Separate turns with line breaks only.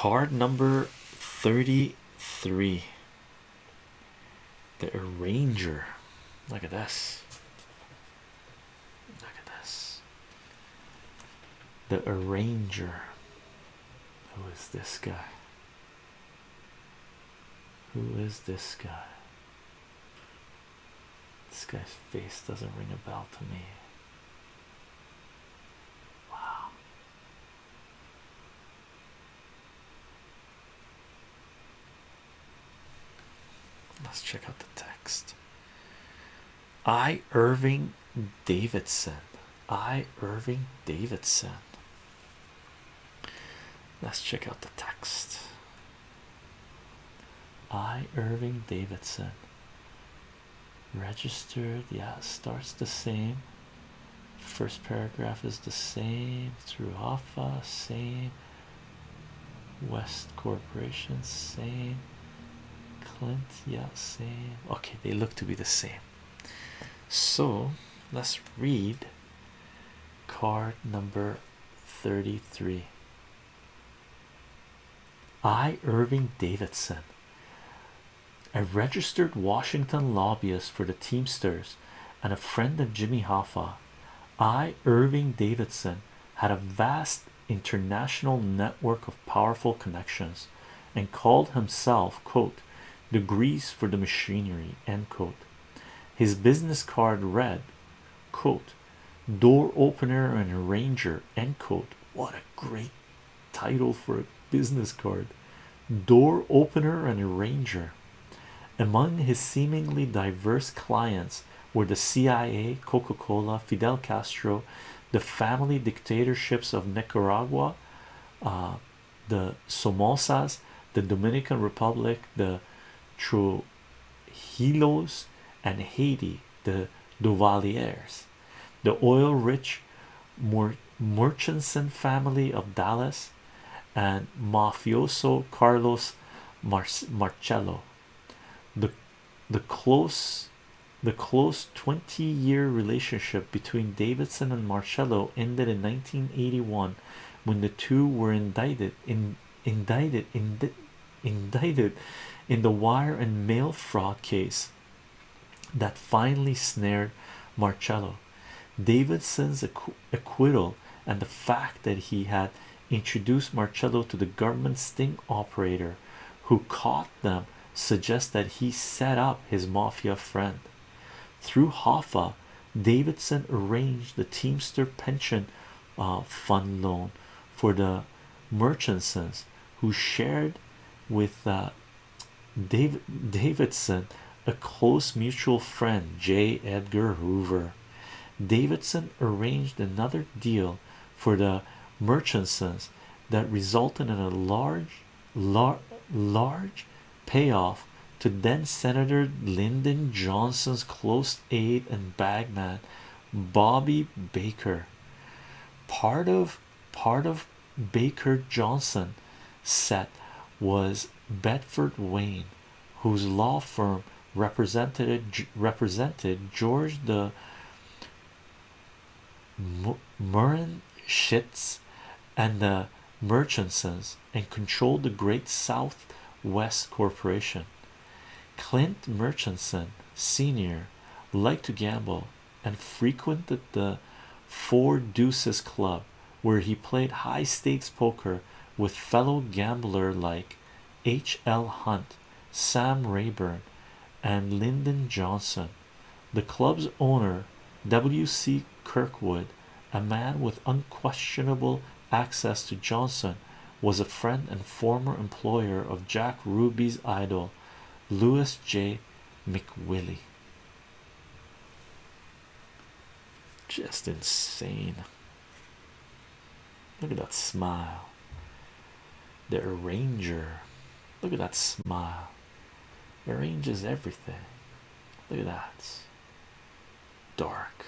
card number 33 the arranger. Look at this. Look at this. The arranger. Who is this guy? Who is this guy? This guy's face doesn't ring a bell to me Let's check out the text. I Irving Davidson. I Irving Davidson. Let's check out the text. I Irving Davidson. Registered, yeah, starts the same. First paragraph is the same through Alpha, same. West Corporation, same. Clint, yeah, same. Okay, they look to be the same. So let's read card number 33. I, Irving Davidson, a registered Washington lobbyist for the Teamsters and a friend of Jimmy Hoffa. I, Irving Davidson, had a vast international network of powerful connections and called himself, quote, the grease for the machinery, end quote. His business card read, quote, door opener and arranger, end quote. What a great title for a business card. Door opener and arranger. Among his seemingly diverse clients were the CIA, Coca Cola, Fidel Castro, the family dictatorships of Nicaragua, uh, the Somozas, the Dominican Republic, the Trujillos, and Haiti, the Duvaliers, the oil rich Murchison family of Dallas, and mafioso Carlos Marcello. The the close the close 20 year relationship between Davidson and Marcello ended in 1981 when the two were indicted in indicted in indicted in the wire and mail fraud case that finally snared Marcello. Davidson's acquittal and the fact that he had introduced Marcello to the government sting operator who caught them suggest that he set up his mafia friend. Through Hoffa, Davidson arranged the Teamster pension uh, fund loan for the Murchisons who shared with uh, David Davidson a close mutual friend J. Edgar Hoover. Davidson arranged another deal for the Murchisons that resulted in a large, lar large payoff to then Senator Lyndon Johnson's close aide and bagman Bobby Baker. Part of part of Baker Johnson set was Bedford Wynne, whose law firm represented represented George the Murren and the Murchisons and controlled the Great Southwest Corporation. Clint Murchison Sr. liked to gamble and frequented the Four Deuces Club, where he played high stakes poker with fellow gambler like H.L. Hunt, Sam Rayburn, and Lyndon Johnson. The club's owner, W.C. Kirkwood, a man with unquestionable access to Johnson, was a friend and former employer of Jack Ruby's idol, Lewis J. McWillie. Just insane. Look at that smile. The arranger. Look at that smile. Arranges everything. Look at that. Dark,